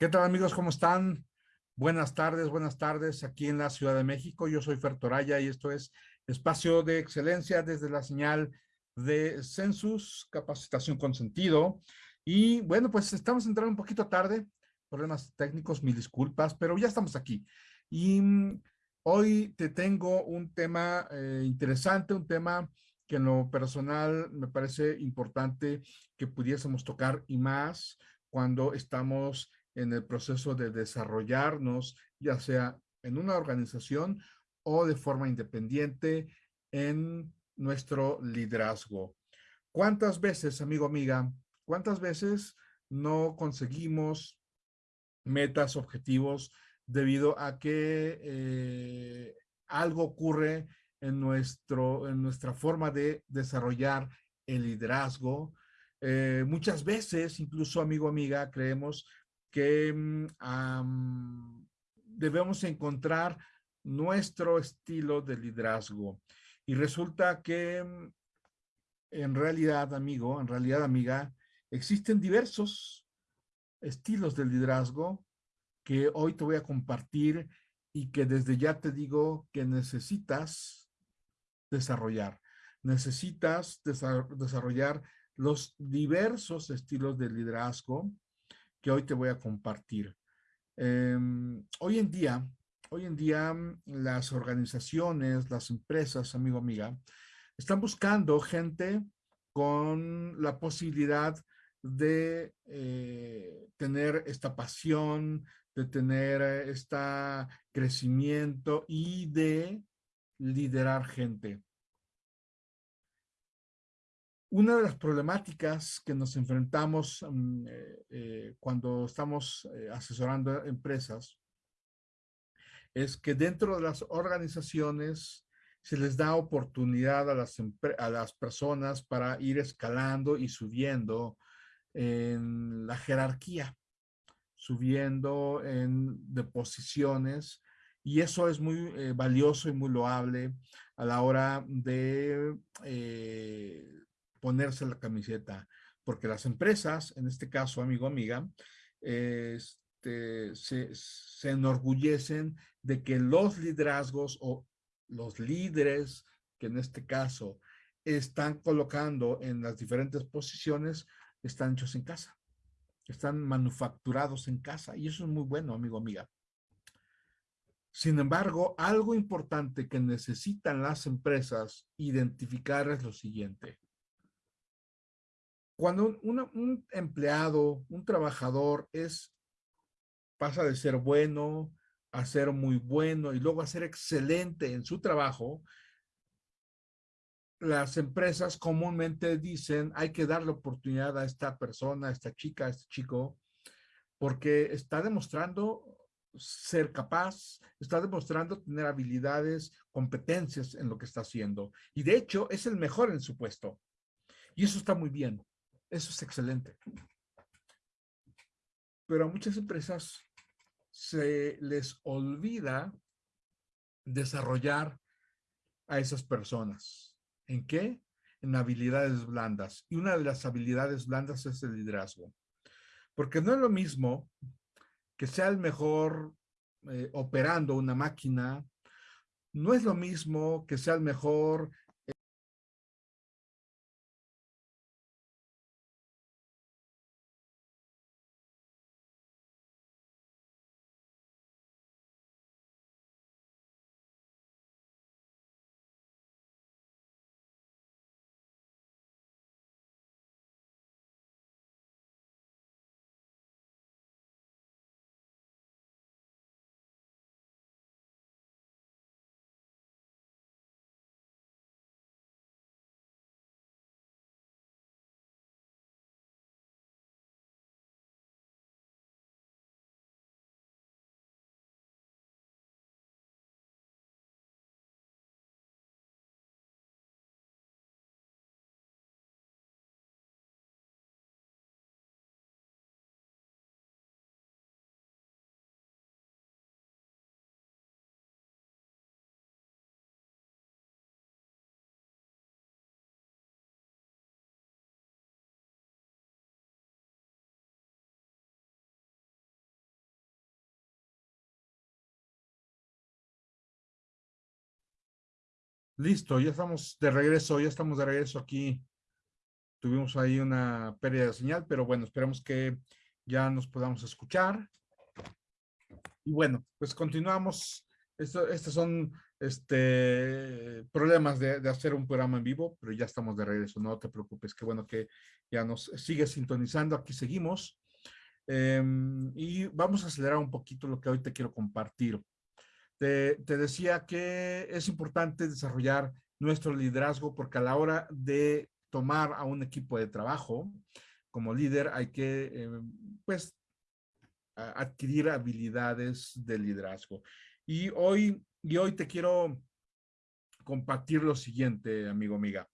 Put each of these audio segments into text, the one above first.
¿Qué tal amigos? ¿Cómo están? Buenas tardes, buenas tardes aquí en la Ciudad de México. Yo soy Fer Toraya y esto es Espacio de Excelencia desde la señal de Census, capacitación con sentido. Y bueno, pues estamos entrando un poquito tarde, problemas técnicos, mil disculpas, pero ya estamos aquí. Y mm, hoy te tengo un tema eh, interesante, un tema que en lo personal me parece importante que pudiésemos tocar y más cuando estamos en el proceso de desarrollarnos, ya sea en una organización o de forma independiente en nuestro liderazgo. ¿Cuántas veces, amigo, amiga, cuántas veces no conseguimos metas, objetivos, debido a que eh, algo ocurre en, nuestro, en nuestra forma de desarrollar el liderazgo. Eh, muchas veces, incluso amigo, amiga, creemos que mm, debemos encontrar nuestro estilo de liderazgo. Y resulta que mm, en realidad, amigo, en realidad, amiga, existen diversos estilos de liderazgo que hoy te voy a compartir y que desde ya te digo que necesitas desarrollar. Necesitas desarrollar los diversos estilos de liderazgo que hoy te voy a compartir. Em, hoy en día, hoy en día mm, las organizaciones, las empresas, amigo, amiga, están buscando gente con la posibilidad de eh, tener esta pasión, de tener este crecimiento y de liderar gente. Una de las problemáticas que nos enfrentamos mm, eh, eh, cuando estamos eh, asesorando empresas es que dentro de las organizaciones se les da oportunidad a las, a las personas para ir escalando y subiendo en la jerarquía, subiendo en, de posiciones y eso es muy valioso y muy loable a la hora de ponerse la camiseta, porque las empresas, en este caso, amigo, amiga, este, se, se enorgullecen de que los liderazgos o los líderes, que en este caso están colocando en las diferentes posiciones, están hechos en casa, están manufacturados en casa, y eso es muy bueno, amigo, amiga. Sin embargo, algo importante que necesitan las empresas identificar es lo siguiente cuando un, empleado, un trabajador es, pasa de ser bueno a ser muy bueno y luego a ser excelente en su trabajo, las empresas comúnmente dicen hay que darle oportunidad a esta persona, a esta chica, a este chico, porque está demostrando ser capaz, está demostrando tener habilidades, competencias en lo que está haciendo. Y de hecho es el mejor en su puesto. Y eso está muy bien. Eso es excelente. Pero a muchas empresas se les olvida desarrollar a esas personas. ¿En qué? En habilidades blandas. Y una de las habilidades blandas es el liderazgo. Porque no es lo mismo que sea el mejor eh, operando una máquina, no es lo mismo que sea el mejor Listo, ya estamos de regreso, ya estamos de regreso aquí. Tuvimos ahí una pérdida de señal, pero bueno, esperamos que ya nos podamos escuchar. Y bueno, pues continuamos. Esto, estos son este, problemas de, de, hacer un programa en vivo, pero ya estamos de regreso, no te preocupes, qué bueno que ya nos sigue sintonizando, aquí seguimos. Eh, y vamos a acelerar un poquito lo que hoy te quiero compartir. Te, decía que es importante desarrollar nuestro liderazgo porque a la hora de tomar a un equipo de trabajo como líder hay que, eh, pues, adquirir habilidades de liderazgo. Y hoy, y hoy te quiero compartir lo siguiente, amigo, amiga.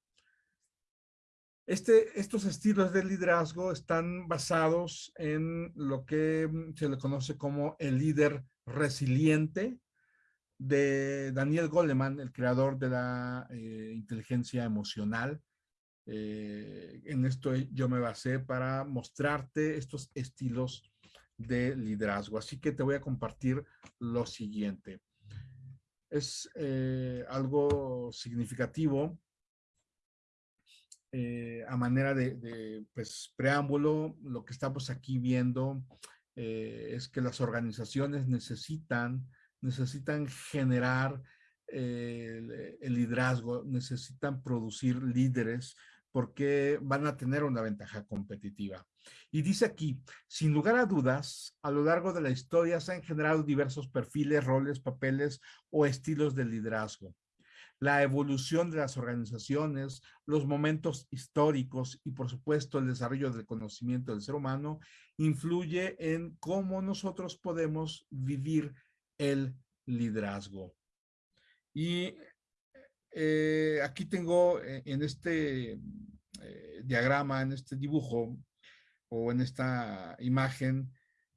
Este, estos estilos de liderazgo están basados en lo que se le conoce como el líder resiliente de Daniel Goleman, el creador de la eh, inteligencia emocional. Eh, en esto yo me basé para mostrarte estos estilos de liderazgo. Así que te voy a compartir lo siguiente. Es eh, algo significativo a manera de, pues, preámbulo. Lo que estamos aquí viendo es que las organizaciones necesitan, necesitan generar el, el liderazgo, necesitan producir líderes porque van a tener una ventaja competitiva. Y dice aquí, sin lugar a dudas, a lo largo de la historia se han generado diversos perfiles, roles, papeles o estilos de liderazgo. La evolución de las organizaciones, los momentos históricos y por supuesto el desarrollo del conocimiento del ser humano influye en cómo nosotros podemos vivir el liderazgo. Y eh, aquí tengo eh, en este eh, diagrama, en este dibujo, o en esta imagen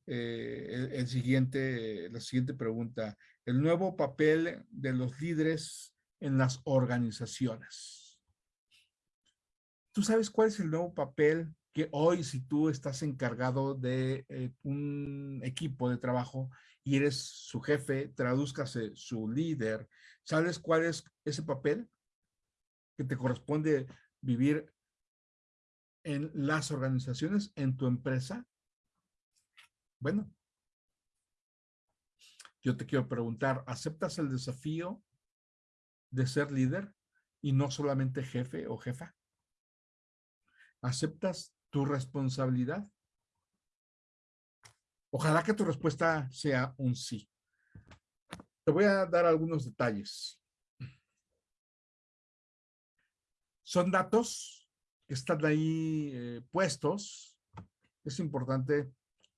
el, siguiente, la siguiente pregunta. El nuevo papel de los líderes en las organizaciones. ¿Tú sabes cuál es el nuevo papel que hoy si tú estás encargado de un equipo de trabajo y eres su jefe, tradúzcase su líder, ¿sabes cuál es ese papel que te corresponde vivir en las organizaciones, en tu empresa? Bueno, yo te quiero preguntar, ¿aceptas el desafío de ser líder y no solamente jefe o jefa? ¿Aceptas tu responsabilidad? Ojalá que tu respuesta sea un sí. Te voy a dar algunos detalles. Son datos que están ahí eh, puestos, es importante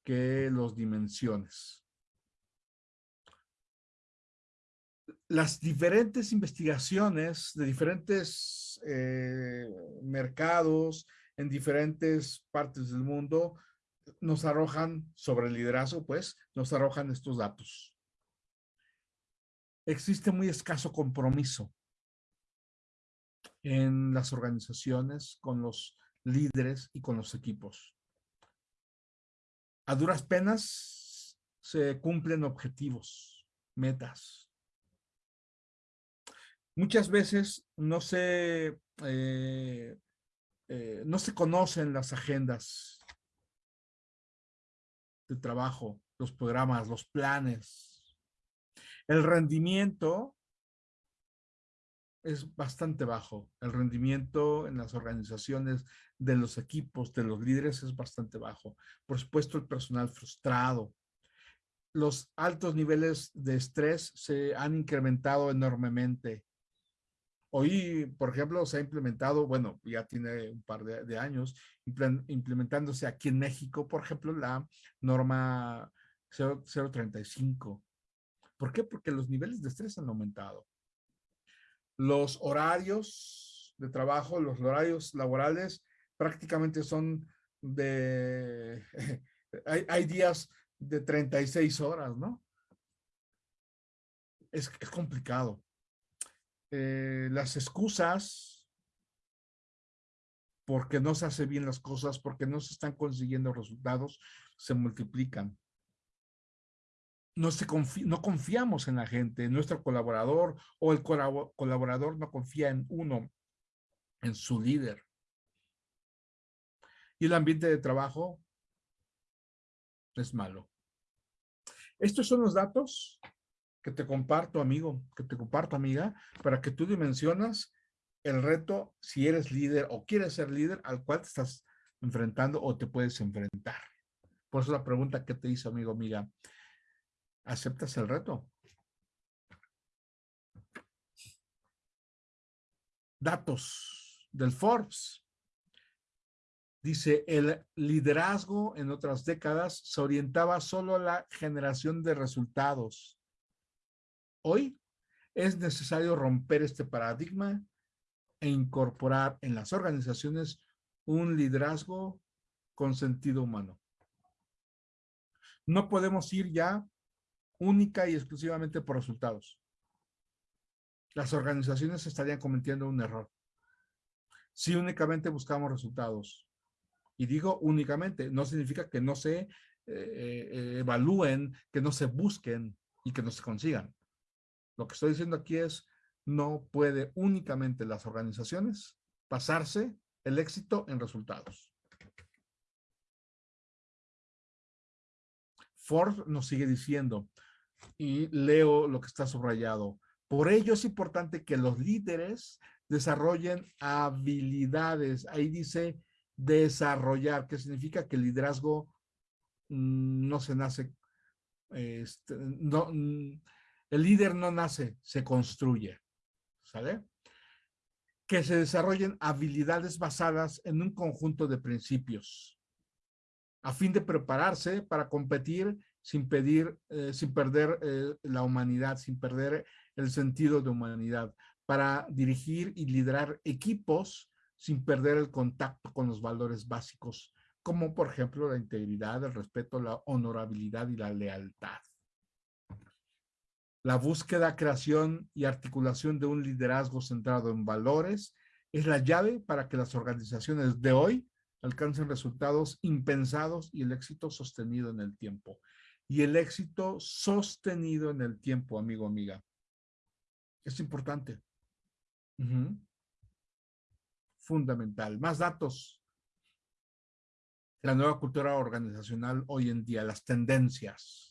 que los dimensiones. Las diferentes investigaciones de diferentes eh, mercados en diferentes partes del mundo nos arrojan sobre el liderazgo, pues, nos arrojan estos datos. Existe muy escaso compromiso en las organizaciones, con los líderes y con los equipos. A duras penas se cumplen objetivos, metas. Muchas veces no se, eh, eh, no se conocen las agendas de trabajo, los programas, los planes. El rendimiento es bastante bajo. El rendimiento en las organizaciones de los equipos, de los líderes es bastante bajo. Por supuesto, el personal frustrado. Los altos niveles de estrés se han incrementado enormemente. Hoy, por ejemplo, se ha implementado, bueno, ya tiene un par de, años, implementándose aquí en México, por ejemplo, la norma 035. ¿Por qué? Porque los niveles de estrés han aumentado los horarios de trabajo, los horarios laborales prácticamente son de, hay, días de 36 horas, ¿no? Es, complicado. Eh, las excusas porque no se hace bien las cosas, porque no se están consiguiendo resultados, se multiplican. no, se no confiamos en la gente, en nuestro colaborador o el colaborador no confía en uno, en su líder. Y el ambiente de trabajo es malo. Estos son los datos que te comparto, amigo, que te comparto, amiga, para que tú dimensionas el reto si eres líder o quieres ser líder al cual te estás enfrentando o te puedes enfrentar. Por eso la pregunta que te hice, amigo, amiga, ¿aceptas el reto? Datos del Forbes. Dice, el liderazgo en otras décadas se orientaba solo a la generación de resultados. Hoy es necesario romper este paradigma e incorporar en las organizaciones un liderazgo con sentido humano. No podemos ir ya única y exclusivamente por resultados. Las organizaciones estarían cometiendo un error. Si únicamente buscamos resultados, y digo únicamente, no significa que no se eh, eh, evalúen, que no se busquen y que no se consigan. Lo que estoy diciendo aquí es, no puede únicamente las organizaciones pasarse el éxito en resultados. Ford nos sigue diciendo, y leo lo que está subrayado, por ello es importante que los líderes desarrollen habilidades. Ahí dice desarrollar, que significa que el liderazgo mm, no se nace, este, mm, el líder no nace, se construye, ¿sale? Que se desarrollen habilidades basadas en un conjunto de principios a fin de prepararse para competir sin, pedir, eh, sin perder eh, la humanidad, sin perder el sentido de humanidad, para dirigir y liderar equipos sin perder el contacto con los valores básicos, como por ejemplo la integridad, el respeto, la honorabilidad y la lealtad. La búsqueda, creación y articulación de un liderazgo centrado en valores es la llave para que las organizaciones de hoy alcancen resultados impensados y el éxito sostenido en el tiempo. Y el éxito sostenido en el tiempo, amigo, amiga. Es importante fundamental. Más datos. La nueva cultura organizacional hoy en día, las tendencias.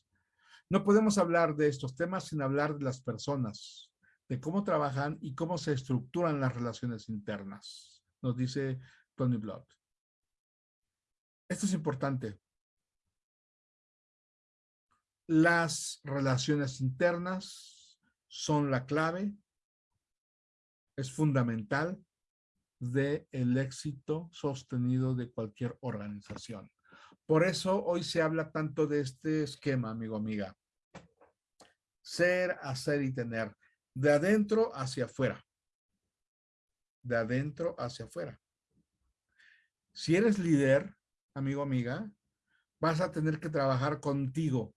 No podemos hablar de estos temas sin hablar de las personas, de cómo trabajan y cómo se estructuran las relaciones internas, nos dice Tony Blood. Esto es importante. Las relaciones internas son la clave, es fundamental del el éxito sostenido de cualquier organización. Por eso hoy se habla tanto de este esquema, amigo, amiga. Ser, hacer y tener. De adentro hacia afuera. De adentro hacia afuera. Si eres líder, amigo, amiga, vas a tener que trabajar contigo.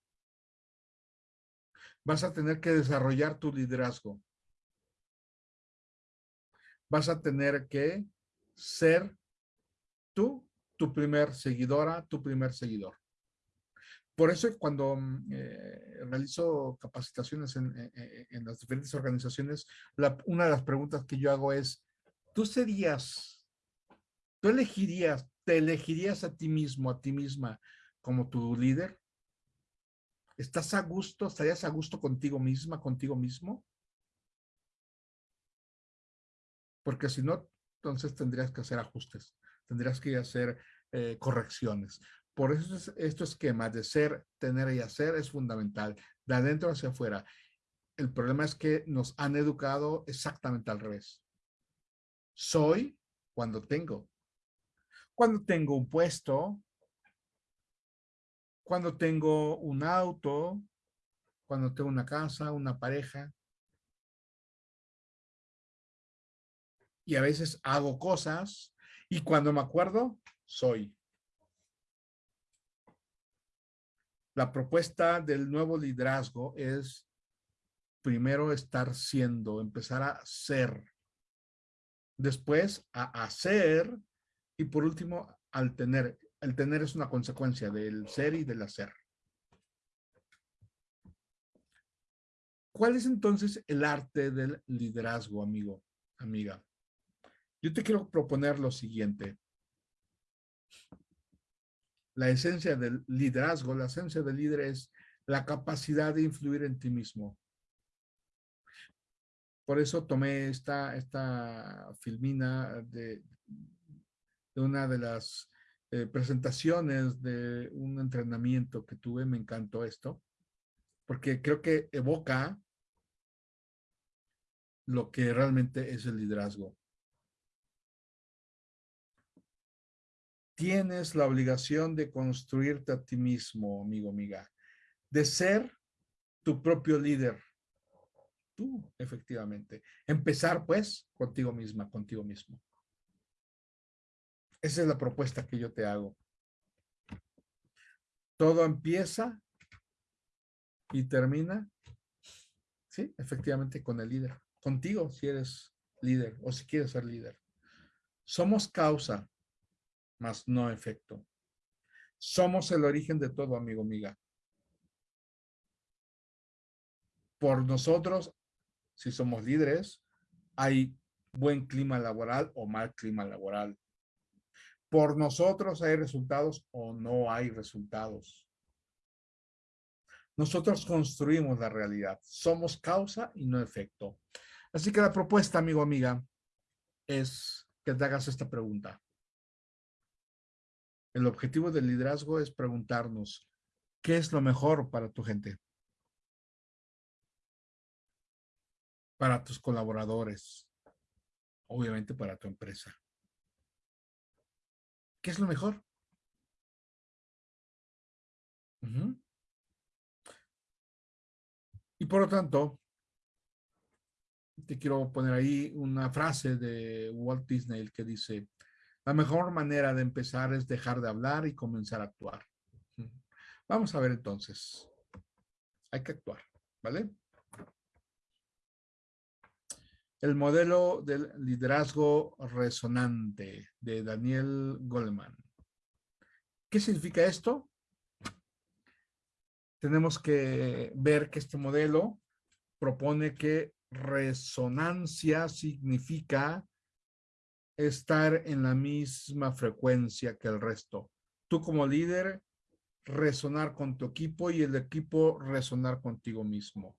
Vas a tener que desarrollar tu liderazgo vas a tener que ser tú, tu primer seguidora, tu primer seguidor. Por eso cuando mm, eh, realizo capacitaciones en, las diferentes organizaciones, una de las preguntas que yo hago es, ¿tú serías, tú elegirías, te elegirías a ti mismo, a ti misma como tu líder? ¿Estás a gusto, estarías a gusto contigo misma, contigo mismo? porque si no, entonces tendrías que hacer ajustes, tendrías que hacer eh, correcciones. Por eso es, este esquema de ser, tener y hacer es fundamental, de adentro hacia afuera. El problema es que nos han educado exactamente al revés. Soy cuando tengo. Cuando tengo un puesto, cuando tengo un auto, cuando tengo una casa, una pareja, y a veces hago cosas y cuando me acuerdo, soy. La propuesta del nuevo liderazgo es primero estar siendo, empezar a ser, después a hacer y por último al tener. El tener es una consecuencia del ser y del hacer. ¿Cuál es entonces el arte del liderazgo, amigo, amiga? Yo te quiero proponer lo siguiente. La esencia del liderazgo, la esencia del líder es la capacidad de influir en ti mismo. Por eso tomé esta, esta filmina de, una de las eh, presentaciones de un entrenamiento que tuve, me encantó esto, porque creo que evoca lo que realmente es el liderazgo. Tienes la obligación de construirte a ti mismo, amigo, amiga, de ser tu propio líder. Tú, efectivamente. Empezar, pues, contigo misma, contigo mismo. Esa es la propuesta que yo te hago. Todo empieza y termina, sí, efectivamente con el líder. Contigo si eres líder o si quieres ser líder. Somos causa, mas no efecto. Somos el origen de todo, amigo, amiga. Por nosotros, si somos líderes, hay buen clima laboral o mal clima laboral por nosotros hay resultados o no hay resultados. Nosotros construimos la realidad. Somos causa y no efecto. Así que la propuesta, amigo, amiga, es que te hagas esta pregunta. El objetivo del liderazgo es preguntarnos, ¿qué es lo mejor para tu gente? Para tus colaboradores, obviamente para tu empresa. ¿Qué es lo mejor? Y por lo tanto, te quiero poner ahí una frase de Walt Disney que dice, la mejor manera de empezar es dejar de hablar y comenzar a actuar. Vamos a ver entonces. Hay que actuar, ¿vale? El modelo del liderazgo resonante de Daniel Goleman. ¿Qué significa esto? Tenemos que ver que este modelo propone que resonancia significa estar en la misma frecuencia que el resto. Tú como líder, resonar con tu equipo y el equipo resonar contigo mismo.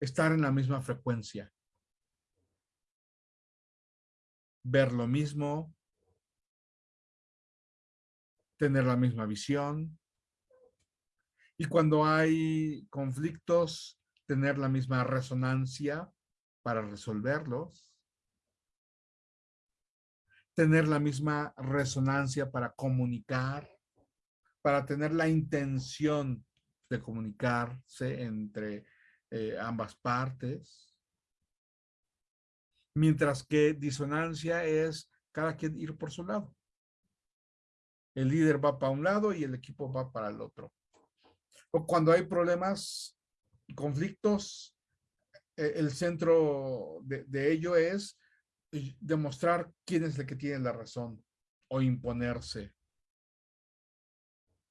Estar en la misma frecuencia ver lo mismo, tener la misma visión. Y cuando hay conflictos, tener la misma resonancia para resolverlos. Tener la misma resonancia para comunicar, para tener la intención de comunicarse entre eh, ambas partes mientras que disonancia es cada quien ir por su lado. El líder va para un lado y el equipo va para el otro. O cuando hay problemas conflictos, e, el centro de, ello es demostrar quién es el que tiene la razón o imponerse,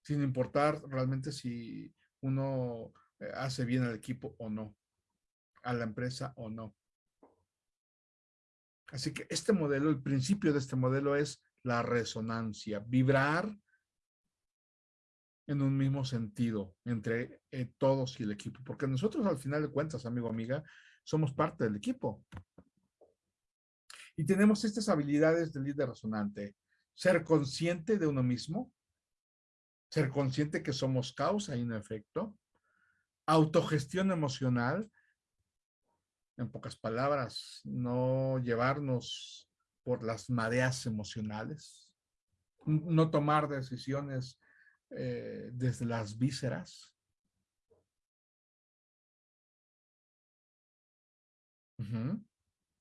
sin importar realmente si uno eh, hace bien al equipo o no, a la empresa o no. Así que este modelo, el principio de este modelo es la resonancia, vibrar en un mismo sentido entre eh, todos y el equipo, porque nosotros al final de cuentas, amigo, amiga, somos parte del equipo. Y tenemos estas habilidades de líder resonante, ser consciente de uno mismo, ser consciente que somos causa y no efecto, autogestión emocional, en pocas palabras, no llevarnos por las mareas emocionales, no tomar decisiones eh, desde las vísceras.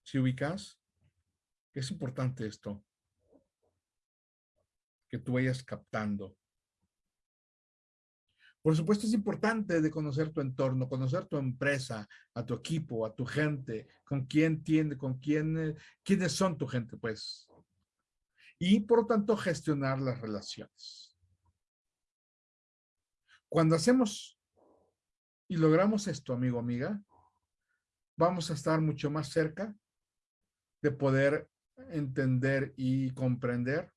Si ubicas, es importante esto, que tú vayas captando por supuesto, es importante de conocer tu entorno, conocer tu empresa, a tu equipo, a tu gente, con quién tiene, con quién, eh, quiénes son tu gente, pues. Y por lo tanto, gestionar las relaciones. Cuando hacemos y logramos esto, amigo, amiga, vamos a estar mucho más cerca de poder entender y comprender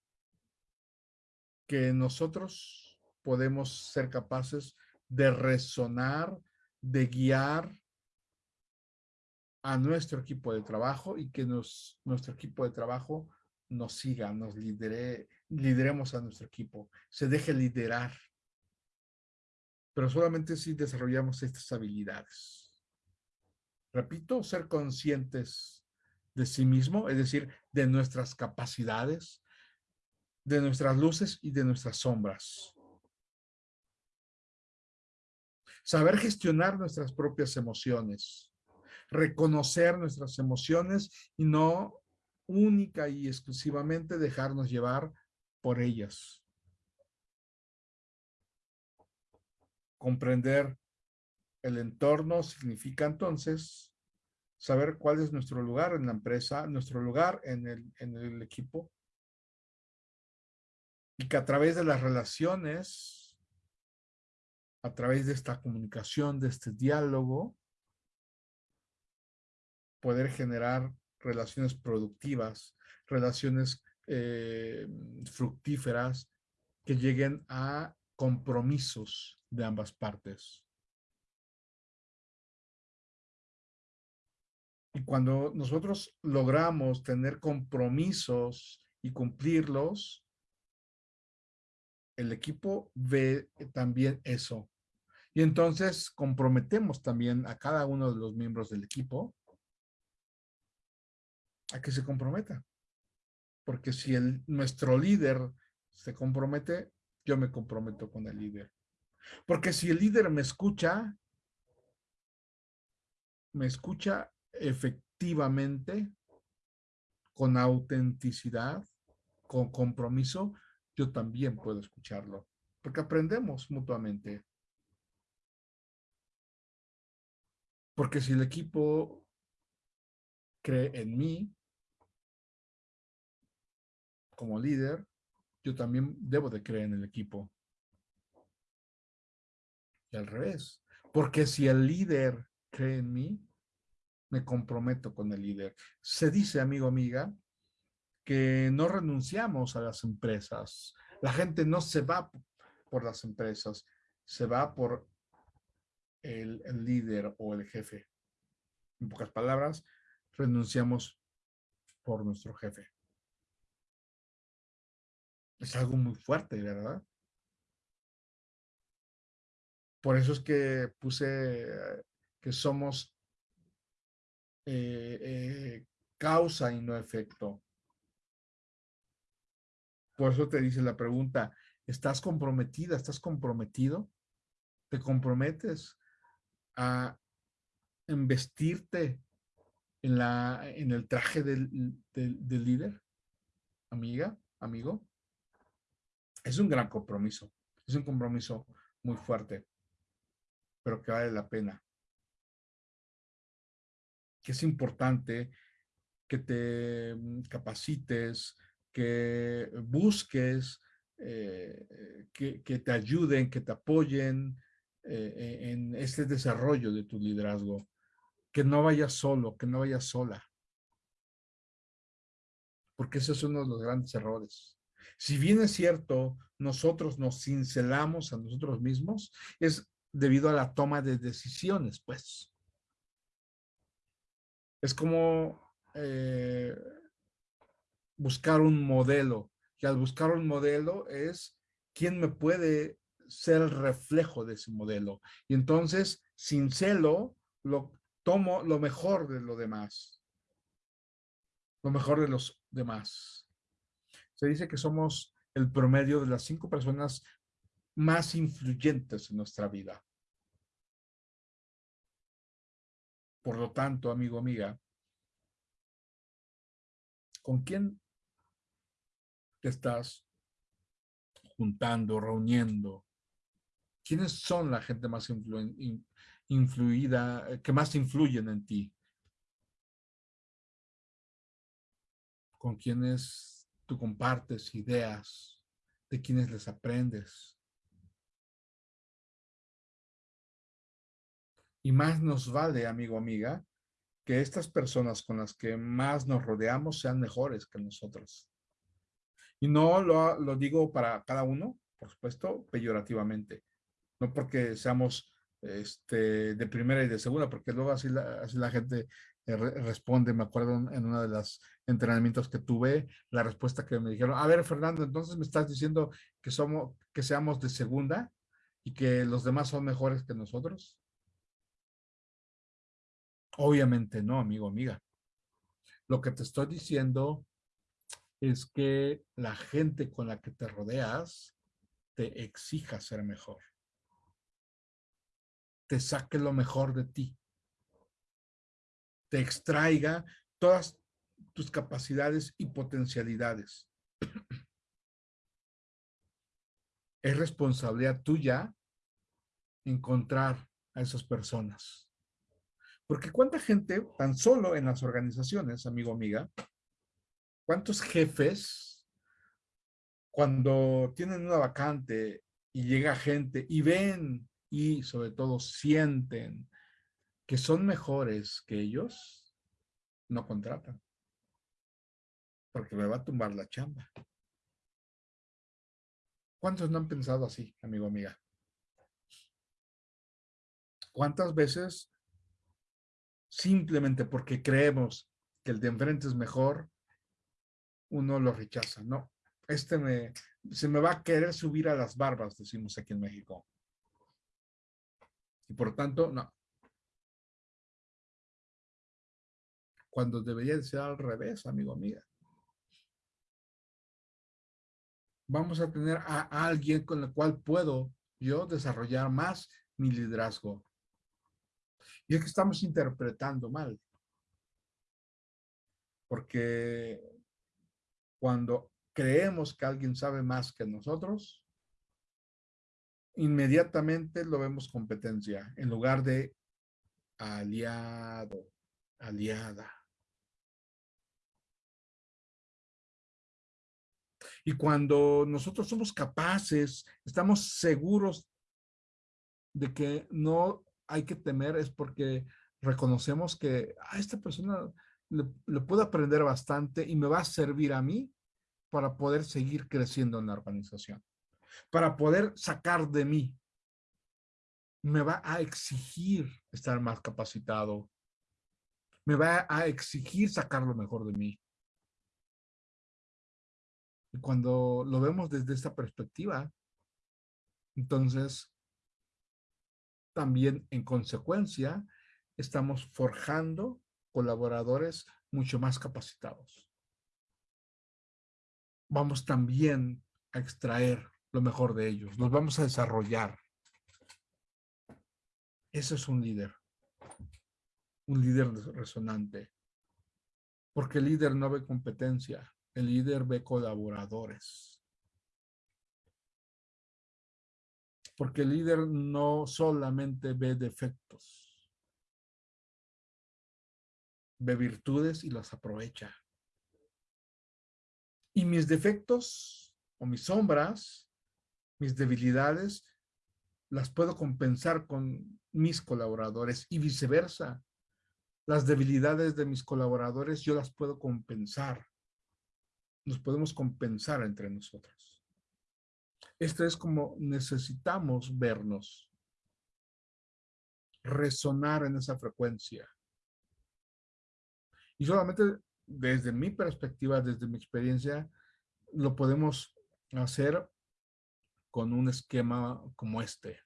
que nosotros podemos ser capaces de resonar, de guiar a nuestro equipo de trabajo y que nos, nuestro equipo de trabajo nos siga, nos lidere, lideremos a nuestro equipo, se deje liderar. Pero solamente si desarrollamos estas habilidades. Repito, ser conscientes de sí mismo, es decir, de nuestras capacidades, de nuestras luces y de nuestras sombras. Saber gestionar nuestras propias emociones, reconocer nuestras emociones y no única y exclusivamente dejarnos llevar por ellas. Comprender el entorno significa entonces saber cuál es nuestro lugar en la empresa, nuestro lugar en el, equipo, y que a través de las relaciones, a través de esta comunicación, de este diálogo, poder generar relaciones productivas, relaciones eh, fructíferas que lleguen a compromisos de ambas partes. Y cuando nosotros logramos tener compromisos y cumplirlos, el equipo ve también eso. Y entonces comprometemos también a cada uno de los miembros del equipo a que se comprometa. Porque si el, nuestro líder se compromete, yo me comprometo con el líder. Porque si el líder me escucha, me escucha efectivamente, con autenticidad, con compromiso, yo también puedo escucharlo. Porque aprendemos mutuamente. Porque si el equipo cree en mí, como líder, yo también debo de creer en el equipo. Y al revés, porque si el líder cree en mí, me comprometo con el líder. Se dice, amigo, amiga, que no renunciamos a las empresas. La gente no se va por las empresas, se va por el, el líder o el jefe. En pocas palabras, renunciamos por nuestro jefe. Es algo muy fuerte, ¿verdad? Por eso es que puse que somos eh, eh, causa y no efecto. Por eso te dice la pregunta, ¿estás comprometida? ¿Estás comprometido? ¿Te comprometes a investirte en, la, en el traje del, del líder? Amiga, amigo es un gran compromiso, es un compromiso muy fuerte, pero que vale la pena. Que es importante que te mm, capacites, que busques, eh, que, te ayuden, que te apoyen eh, e, en este desarrollo de tu liderazgo. Que no vayas solo, que no vayas sola. Porque ese es uno de los grandes errores. Si bien es cierto, nosotros nos cincelamos a nosotros mismos, es debido a la toma de decisiones, pues. Es como eh, buscar un modelo, y al buscar un modelo es quién me puede ser el reflejo de ese modelo. Y entonces, cincelo, lo tomo lo mejor de lo demás. Lo mejor de los demás se dice que somos el promedio de las cinco personas más influyentes en nuestra vida. Por lo tanto, amigo, amiga, ¿con quién te estás juntando, reuniendo? ¿Quiénes son la gente más influida, que más influyen en ti? ¿Con quiénes tú compartes ideas de quienes les aprendes. Y más nos vale, amigo, amiga, que estas personas con las que más nos rodeamos sean mejores que nosotros. Y no lo, lo digo para cada uno, por supuesto, peyorativamente. No porque seamos este, de primera y de segunda, porque luego así la, así la gente eh, responde, me acuerdo en uno de los entrenamientos que tuve, la respuesta que me dijeron, a ver, Fernando, entonces me estás diciendo que somos, que seamos de segunda y que los demás son mejores que nosotros. Obviamente no, amigo, amiga. Lo que te estoy diciendo es que la gente con la que te rodeas te exija ser mejor. Te saque lo mejor de ti. Te extraiga todas tus capacidades y potencialidades. Es responsabilidad tuya encontrar a esas personas. Porque cuánta gente, tan solo en las organizaciones, amigo, amiga, cuántos jefes, cuando tienen una vacante y llega gente y ven y sobre todo sienten que son mejores que ellos, no contratan. Porque me va a tumbar la chamba. ¿Cuántos no han pensado así, amigo, amiga? ¿Cuántas veces simplemente porque creemos que el de enfrente es mejor, uno lo rechaza. No, este me, se me va a querer subir a las barbas, decimos aquí en México. Y por tanto, no. Cuando debería ser al revés, amigo, amiga. Vamos a tener a alguien con el cual puedo yo desarrollar más mi liderazgo. Y es que estamos interpretando mal. Porque cuando creemos que alguien sabe más que nosotros, inmediatamente lo vemos competencia en lugar de aliado, aliada. Y cuando nosotros somos capaces, estamos seguros de que no hay que temer es porque reconocemos que a esta persona le, le puedo aprender bastante y me va a servir a mí para poder seguir creciendo en la organización, para poder sacar de mí. Me va a exigir estar más capacitado, me va a exigir sacar lo mejor de mí. Y cuando lo vemos desde esta perspectiva, entonces también en consecuencia estamos forjando colaboradores mucho más capacitados. Vamos también a extraer lo mejor de ellos, los vamos a desarrollar. Ese es un líder, un líder resonante, porque el líder no ve competencia, el líder ve colaboradores. Porque el líder no solamente ve defectos, ve virtudes y las aprovecha. Y mis defectos o mis sombras, mis debilidades, las puedo compensar con mis colaboradores y viceversa. Las debilidades de mis colaboradores yo las puedo compensar. Nos podemos compensar entre nosotros. Esto es como necesitamos vernos, resonar en esa frecuencia. Y solamente desde mi perspectiva, desde mi experiencia, lo podemos hacer con un esquema como este.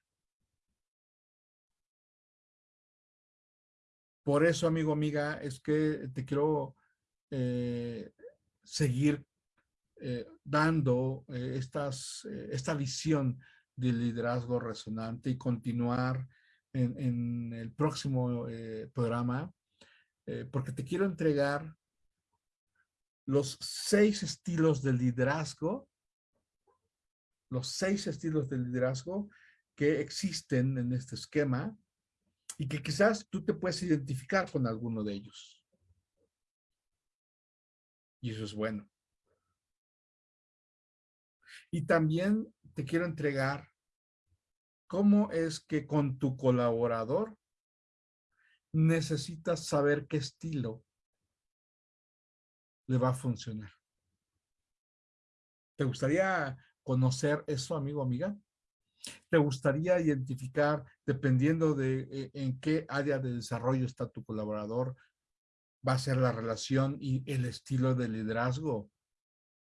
Por eso, amigo, amiga, es que te quiero eh, seguir eh, dando eh, eh, esta visión de liderazgo resonante y continuar en, el próximo programa, porque te quiero entregar los seis estilos de liderazgo, los seis estilos de liderazgo que existen en este esquema y que quizás tú te puedes identificar con alguno de ellos. Y eso es bueno. Y también te quiero entregar cómo es que con tu colaborador necesitas saber qué estilo le va a funcionar. ¿Te gustaría conocer eso, amigo, amiga? ¿Te gustaría identificar, dependiendo de eh, en qué área de desarrollo está tu colaborador, va a ser la relación y el estilo de liderazgo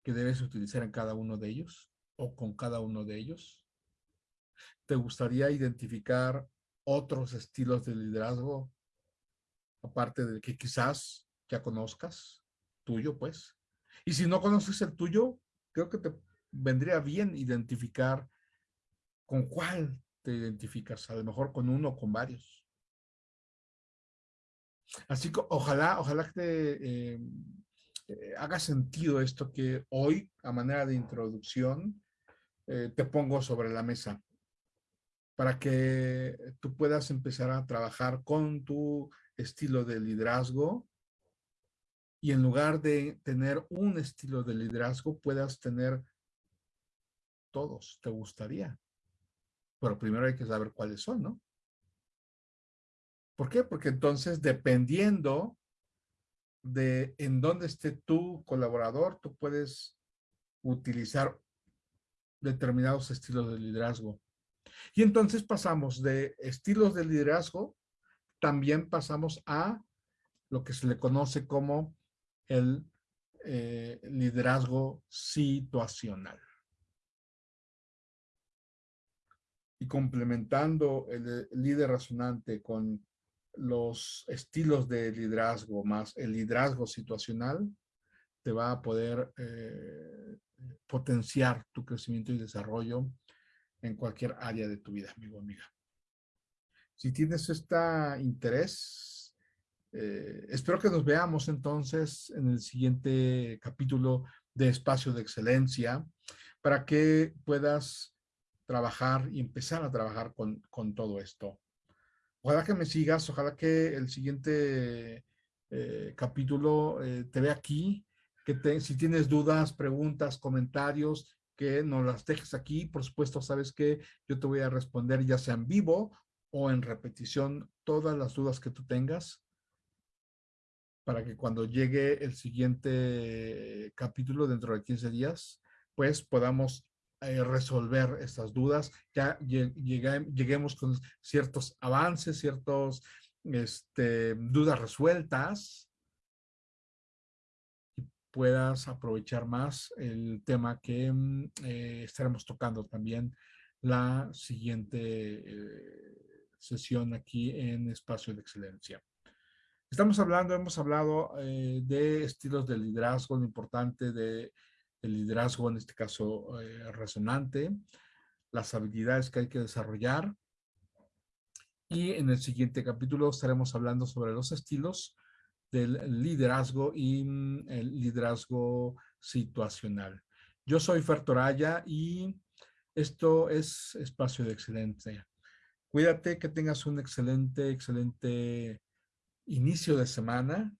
que debes utilizar en cada uno de ellos o con cada uno de ellos? ¿Te gustaría identificar otros estilos de liderazgo aparte de que quizás ya conozcas? Tuyo, pues. Y si no conoces el tuyo, creo que te vendría bien identificar con cuál te identificas, a lo mejor con uno o con varios. Así que ojalá, ojalá que te eh, eh, haga sentido esto que hoy, a manera de introducción, eh, te pongo sobre la mesa para que tú puedas empezar a trabajar con tu estilo de liderazgo y en lugar de tener un estilo de liderazgo, puedas tener todos, te gustaría. Pero primero hay que saber cuáles son, ¿no? ¿Por qué? Porque entonces, dependiendo de en dónde esté tu colaborador, tú puedes utilizar determinados estilos de liderazgo. Y entonces pasamos de estilos de liderazgo, también pasamos a lo que se le conoce como el eh, liderazgo situacional. Y complementando el líder razonante con los estilos de liderazgo más el liderazgo situacional, te va a poder eh, potenciar tu crecimiento y desarrollo en cualquier área de tu vida, amigo amiga. Si tienes este interés, eh, espero que nos veamos entonces en el siguiente capítulo de Espacio de Excelencia para que puedas trabajar y empezar a trabajar con, todo esto. Ojalá que me sigas, ojalá que el siguiente eh, capítulo te vea aquí, si tienes dudas, preguntas, comentarios, que nos las dejes aquí. Por supuesto, sabes que yo te voy a responder ya sea en vivo o en repetición todas las dudas que tú tengas para que cuando llegue el siguiente capítulo dentro de 15 días, pues podamos eh, resolver estas dudas, ya lleguemos con ciertos avances, ciertas este, dudas resueltas puedas aprovechar más el tema que mm, eh, estaremos tocando también la siguiente eh, sesión aquí en Espacio de Excelencia. Estamos hablando, hemos hablado eh, de estilos de liderazgo, lo importante de el liderazgo, en este caso eh, resonante, las habilidades que hay que desarrollar. Y en el siguiente capítulo estaremos hablando sobre los estilos del liderazgo y mm, el liderazgo situacional. Yo soy Fer Toraya y esto es Espacio de Excelencia. Cuídate, que tengas un excelente, excelente inicio de semana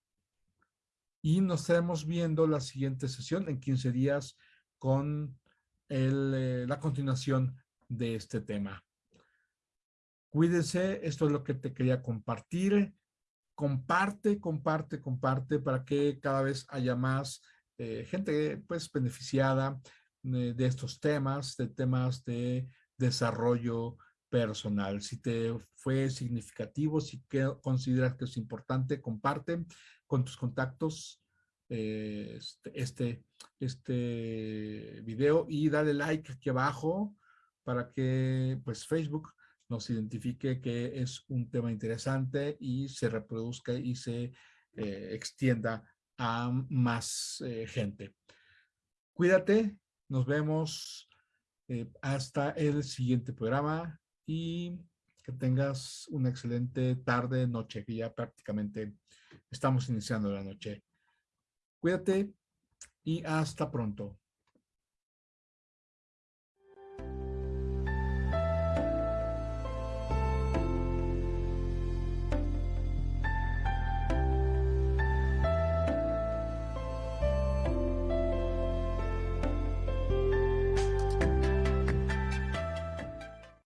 y nos estaremos viendo la siguiente sesión en 15 días con eh, la continuación de este tema. Cuídense, esto es lo que te quería compartir. Comparte, comparte, comparte para que cada vez haya más eh, gente pues beneficiada eh, de estos temas, de temas de desarrollo personal. Si te fue significativo, si consideras que es importante, comparte con tus contactos eh, este, este, este, video y dale like aquí abajo para que pues Facebook nos identifique que es un tema interesante y se reproduzca y se eh, extienda a más eh, gente. Cuídate, nos vemos hasta el siguiente programa y que tengas una excelente tarde, noche, que ya prácticamente estamos iniciando la noche. Cuídate y hasta pronto.